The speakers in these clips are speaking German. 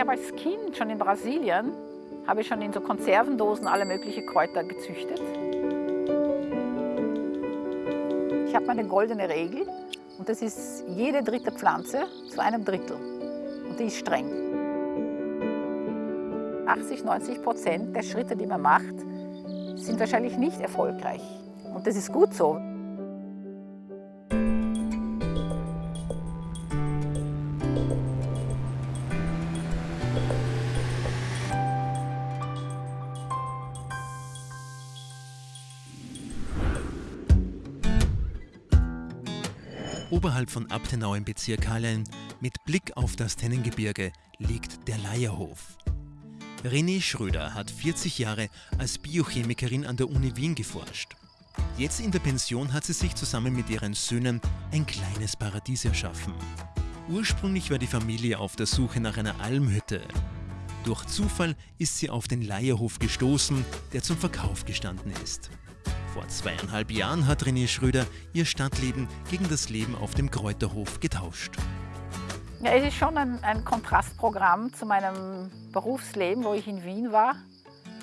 Ich habe als Kind schon in Brasilien, habe ich schon in so Konservendosen alle möglichen Kräuter gezüchtet. Ich habe meine goldene Regel und das ist jede dritte Pflanze zu einem Drittel. Und die ist streng. 80, 90 Prozent der Schritte, die man macht, sind wahrscheinlich nicht erfolgreich. Und das ist gut so. Oberhalb von Abtenau im Bezirk Hallein, mit Blick auf das Tennengebirge, liegt der Leierhof. René Schröder hat 40 Jahre als Biochemikerin an der Uni Wien geforscht. Jetzt in der Pension hat sie sich zusammen mit ihren Söhnen ein kleines Paradies erschaffen. Ursprünglich war die Familie auf der Suche nach einer Almhütte. Durch Zufall ist sie auf den Leierhof gestoßen, der zum Verkauf gestanden ist. Vor zweieinhalb Jahren hat René Schröder ihr Stadtleben gegen das Leben auf dem Kräuterhof getauscht. Ja, es ist schon ein, ein, Kontrastprogramm zu meinem Berufsleben, wo ich in Wien war,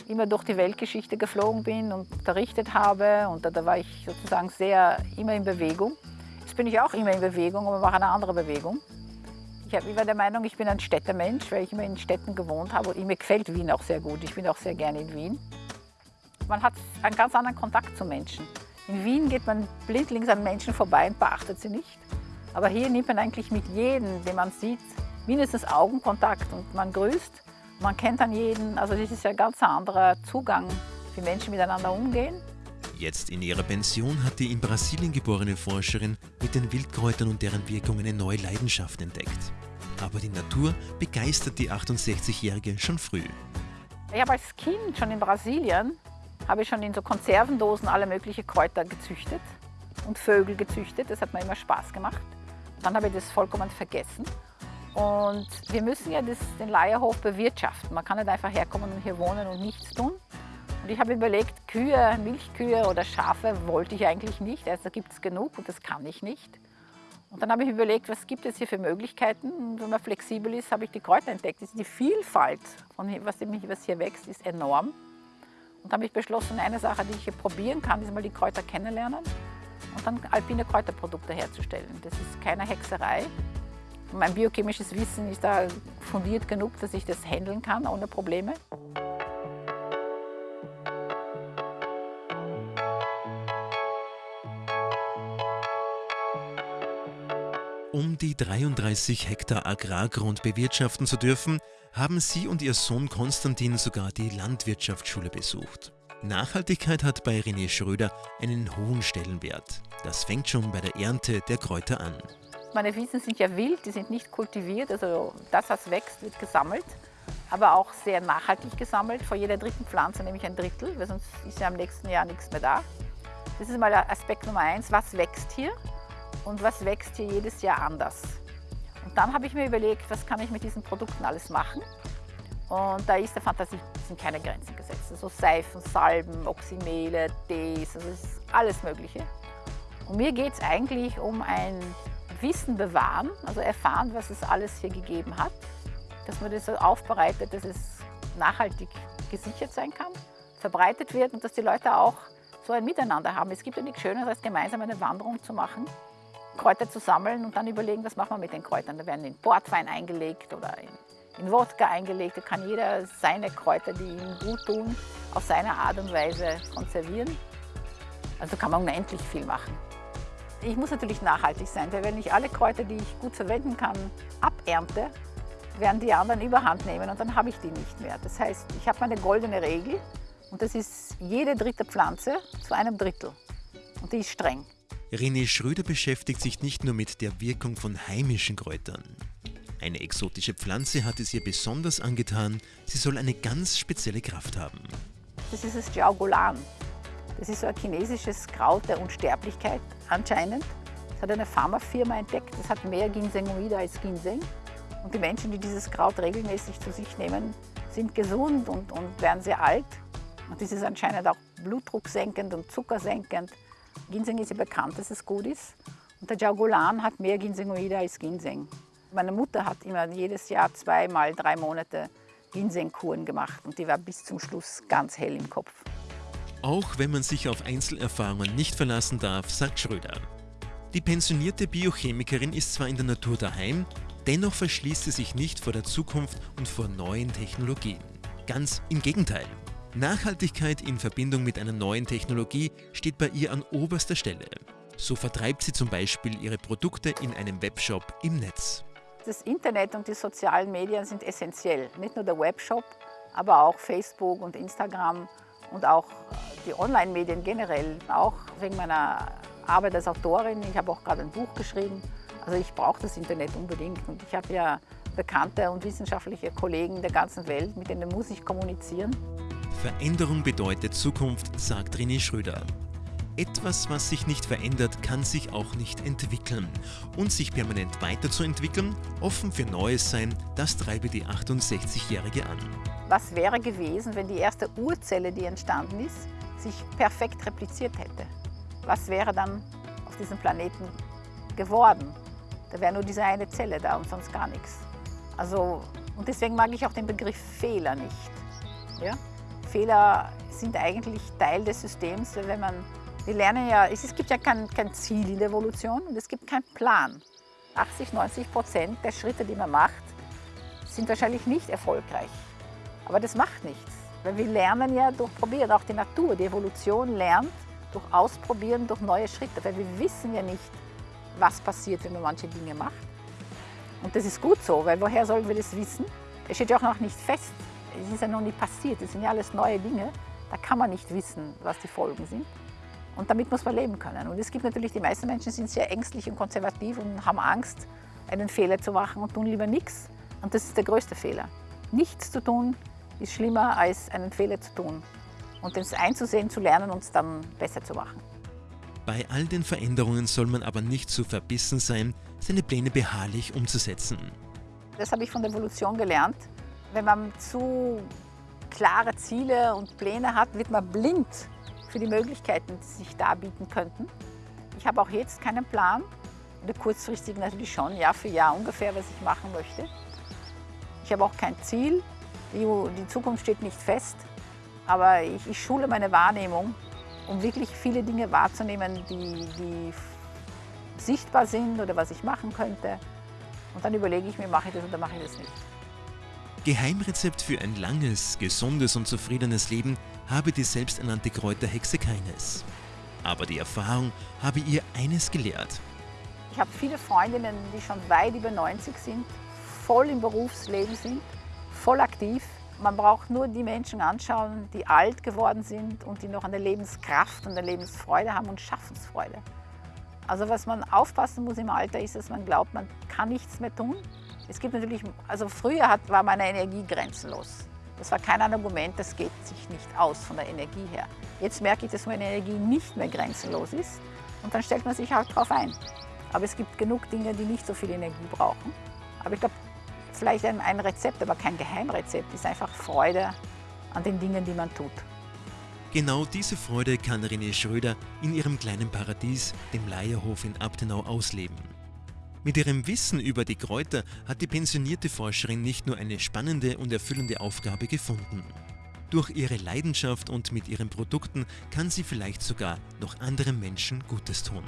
immer durch die Weltgeschichte geflogen bin und unterrichtet habe und da, da war ich sozusagen sehr immer in Bewegung. Jetzt bin ich auch immer in Bewegung, aber mache eine andere Bewegung. Ich, war der Meinung, ich bin ein Städtemensch, weil ich immer in Städten gewohnt habe und mir gefällt Wien auch sehr gut. Ich bin auch sehr gerne in Wien. Man hat einen ganz anderen Kontakt zu Menschen. In Wien geht man blindlings an Menschen vorbei und beachtet sie nicht. Aber hier nimmt man eigentlich mit jedem, den man sieht, mindestens Augenkontakt und man grüßt. Man kennt dann jeden. Also das ist ja ein ganz anderer Zugang, wie Menschen miteinander umgehen. Jetzt in ihrer Pension hat die in Brasilien geborene Forscherin mit den Wildkräutern und deren Wirkung eine neue Leidenschaft entdeckt. Aber die Natur begeistert die 68-Jährige schon früh. Ich habe als Kind schon in Brasilien habe ich schon in so Konservendosen alle möglichen Kräuter gezüchtet und Vögel gezüchtet. Das hat mir immer Spaß gemacht. Dann habe ich das vollkommen vergessen. Und wir müssen ja das, den Leierhof bewirtschaften. Man kann nicht einfach herkommen und hier wohnen und nichts tun. Und ich habe überlegt, Kühe, Milchkühe oder Schafe wollte ich eigentlich nicht. Also gibt es genug und das kann ich nicht. Und dann habe ich überlegt, was gibt es hier für Möglichkeiten. Und wenn man flexibel ist, habe ich die Kräuter entdeckt. Die Vielfalt, von was hier wächst, ist enorm. Und habe ich beschlossen, eine Sache, die ich hier probieren kann, ist mal die Kräuter kennenlernen und dann alpine Kräuterprodukte herzustellen. Das ist keine Hexerei. Mein biochemisches Wissen ist da fundiert genug, dass ich das handeln kann ohne Probleme. Um die 33 Hektar Agrargrund bewirtschaften zu dürfen, haben sie und ihr Sohn Konstantin sogar die Landwirtschaftsschule besucht. Nachhaltigkeit hat bei René Schröder einen hohen Stellenwert. Das fängt schon bei der Ernte der Kräuter an. Meine Wiesen sind ja wild, die sind nicht kultiviert, also das, was wächst, wird gesammelt, aber auch sehr nachhaltig gesammelt. Vor jeder dritten Pflanze nehme ich ein Drittel, weil sonst ist ja im nächsten Jahr nichts mehr da. Das ist mal Aspekt Nummer eins, was wächst hier und was wächst hier jedes Jahr anders. Und dann habe ich mir überlegt, was kann ich mit diesen Produkten alles machen. Und da ist der Fantasie sind keine Grenzen gesetzt. Also Seifen, Salben, Oxymele, Tees, also ist alles Mögliche. Und mir geht es eigentlich um ein Wissen bewahren, also erfahren, was es alles hier gegeben hat, dass man das so aufbereitet, dass es nachhaltig gesichert sein kann, verbreitet wird und dass die Leute auch so ein Miteinander haben. Es gibt ja nichts Schöneres, als gemeinsam eine Wanderung zu machen Kräuter zu sammeln und dann überlegen, was machen wir mit den Kräutern. Da werden in Portwein eingelegt oder in, in Wodka eingelegt. Da kann jeder seine Kräuter, die ihm gut tun, auf seine Art und Weise konservieren. Also kann man unendlich viel machen. Ich muss natürlich nachhaltig sein, weil wenn ich alle Kräuter, die ich gut verwenden kann, abernte, werden die anderen überhand nehmen und dann habe ich die nicht mehr. Das heißt, ich habe meine goldene Regel und das ist jede dritte Pflanze zu einem Drittel. Und die ist streng. René Schröder beschäftigt sich nicht nur mit der Wirkung von heimischen Kräutern. Eine exotische Pflanze hat es ihr besonders angetan, sie soll eine ganz spezielle Kraft haben. Das ist das Jiaogulan. Das ist so ein chinesisches Kraut der Unsterblichkeit anscheinend. Das hat eine Pharmafirma entdeckt. Das hat mehr Ginsengnoide als Ginseng. Und die Menschen, die dieses Kraut regelmäßig zu sich nehmen, sind gesund und, und werden sehr alt. Und das ist anscheinend auch blutdrucksenkend und zuckersenkend. Ginseng ist ja bekannt, dass es gut ist. Und der Jaugulan hat mehr Ginsengoide als Ginseng. Meine Mutter hat immer jedes Jahr zweimal drei Monate Ginsengkuren gemacht und die war bis zum Schluss ganz hell im Kopf. Auch wenn man sich auf Einzelerfahrungen nicht verlassen darf, sagt Schröder. Die pensionierte Biochemikerin ist zwar in der Natur daheim, dennoch verschließt sie sich nicht vor der Zukunft und vor neuen Technologien. Ganz im Gegenteil. Nachhaltigkeit in Verbindung mit einer neuen Technologie steht bei ihr an oberster Stelle. So vertreibt sie zum Beispiel ihre Produkte in einem Webshop im Netz. Das Internet und die sozialen Medien sind essentiell. Nicht nur der Webshop, aber auch Facebook und Instagram und auch die Online-Medien generell. Auch wegen meiner Arbeit als Autorin. Ich habe auch gerade ein Buch geschrieben. Also ich brauche das Internet unbedingt. Und ich habe ja bekannte und wissenschaftliche Kollegen der ganzen Welt, mit denen muss ich kommunizieren. Veränderung bedeutet Zukunft, sagt René Schröder. Etwas, was sich nicht verändert, kann sich auch nicht entwickeln. Und sich permanent weiterzuentwickeln, offen für Neues sein, das treibe die 68-Jährige an. Was wäre gewesen, wenn die erste Urzelle, die entstanden ist, sich perfekt repliziert hätte? Was wäre dann auf diesem Planeten geworden? Da wäre nur diese eine Zelle da und sonst gar nichts. Also, und deswegen mag ich auch den Begriff Fehler nicht. Ja? Fehler sind eigentlich Teil des Systems, wenn man, wir lernen ja, es, gibt ja kein, kein Ziel in der Evolution und es gibt keinen Plan. 80, 90 Prozent der Schritte, die man macht, sind wahrscheinlich nicht erfolgreich. Aber das macht nichts, weil wir lernen ja durch Probieren. Auch die Natur, die Evolution lernt durch Ausprobieren, durch neue Schritte, weil wir wissen ja nicht, was passiert, wenn man manche Dinge macht. Und das ist gut so, weil woher sollen wir das wissen? Es steht ja auch noch nicht fest. Es ist ja noch nicht passiert. Das sind ja alles neue Dinge. Da kann man nicht wissen, was die Folgen sind. Und damit muss man leben können. Und es gibt natürlich, die meisten Menschen sind sehr ängstlich und konservativ und haben Angst, einen Fehler zu machen und tun lieber nichts. Und das ist der größte Fehler. Nichts zu tun ist schlimmer, als einen Fehler zu tun. Und das einzusehen, zu lernen und es dann besser zu machen. Bei all den Veränderungen soll man aber nicht zu verbissen sein, seine Pläne beharrlich umzusetzen. Das habe ich von der Evolution gelernt. Wenn man zu klare Ziele und Pläne hat, wird man blind für die Möglichkeiten, die sich darbieten könnten. Ich habe auch jetzt keinen Plan, oder kurzfristig natürlich schon, Jahr für Jahr ungefähr, was ich machen möchte. Ich habe auch kein Ziel, die, die Zukunft steht nicht fest, aber ich, ich schule meine Wahrnehmung, um wirklich viele Dinge wahrzunehmen, die, die sichtbar sind oder was ich machen könnte. Und dann überlege ich mir, mache ich das oder mache ich das nicht. Geheimrezept für ein langes, gesundes und zufriedenes Leben habe die selbsternannte Kräuterhexe keines. Aber die Erfahrung habe ihr eines gelehrt. Ich habe viele Freundinnen, die schon weit über 90 sind, voll im Berufsleben sind, voll aktiv. Man braucht nur die Menschen anschauen, die alt geworden sind und die noch eine Lebenskraft und eine Lebensfreude haben und Schaffensfreude. Also was man aufpassen muss im Alter ist, dass man glaubt, man kann nichts mehr tun. Es gibt natürlich, also früher hat, war meine Energie grenzenlos. Das war kein Argument, das geht sich nicht aus von der Energie her. Jetzt merke ich, dass meine Energie nicht mehr grenzenlos ist und dann stellt man sich halt drauf ein. Aber es gibt genug Dinge, die nicht so viel Energie brauchen. Aber ich glaube, vielleicht ein, ein Rezept, aber kein Geheimrezept, ist einfach Freude an den Dingen, die man tut. Genau diese Freude kann René Schröder in ihrem kleinen Paradies, dem Leierhof in Abtenau, ausleben. Mit ihrem Wissen über die Kräuter hat die pensionierte Forscherin nicht nur eine spannende und erfüllende Aufgabe gefunden. Durch ihre Leidenschaft und mit ihren Produkten kann sie vielleicht sogar noch anderen Menschen Gutes tun.